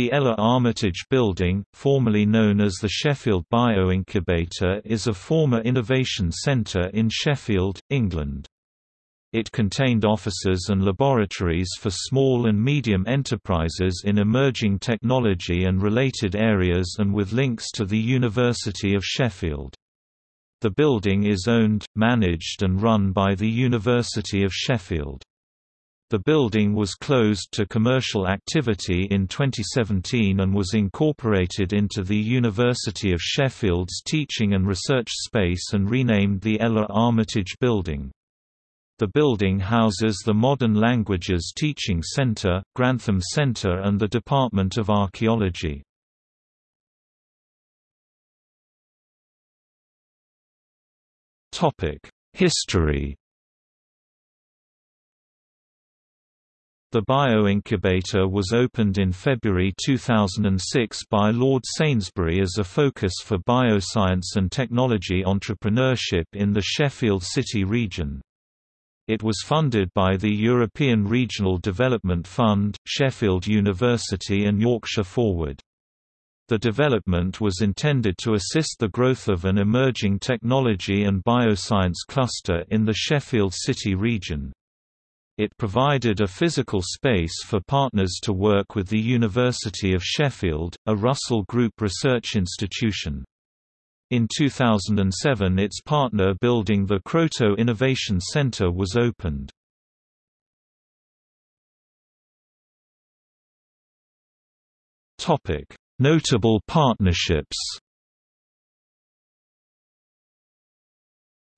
The Ella Armitage Building, formerly known as the Sheffield Bioincubator is a former innovation centre in Sheffield, England. It contained offices and laboratories for small and medium enterprises in emerging technology and related areas and with links to the University of Sheffield. The building is owned, managed and run by the University of Sheffield. The building was closed to commercial activity in 2017 and was incorporated into the University of Sheffield's teaching and research space and renamed the Ella Armitage Building. The building houses the Modern Languages Teaching Centre, Grantham Centre and the Department of Archaeology. History The bioincubator was opened in February 2006 by Lord Sainsbury as a focus for bioscience and technology entrepreneurship in the Sheffield City region. It was funded by the European Regional Development Fund, Sheffield University and Yorkshire Forward. The development was intended to assist the growth of an emerging technology and bioscience cluster in the Sheffield City region. It provided a physical space for partners to work with the University of Sheffield, a Russell Group research institution. In 2007 its partner building the Kroto Innovation Centre was opened. Notable partnerships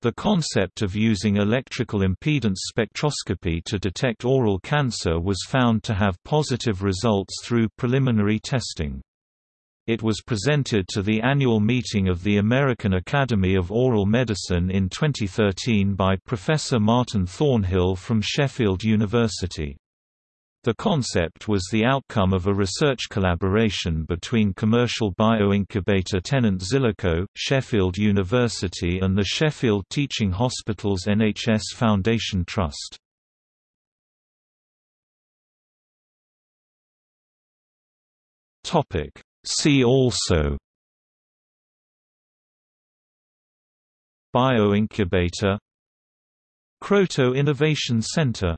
The concept of using electrical impedance spectroscopy to detect oral cancer was found to have positive results through preliminary testing. It was presented to the annual meeting of the American Academy of Oral Medicine in 2013 by Professor Martin Thornhill from Sheffield University. The concept was the outcome of a research collaboration between commercial bioincubator tenant Zilico, Sheffield University and the Sheffield Teaching Hospitals NHS Foundation Trust. See also Bioincubator Kroto Innovation Center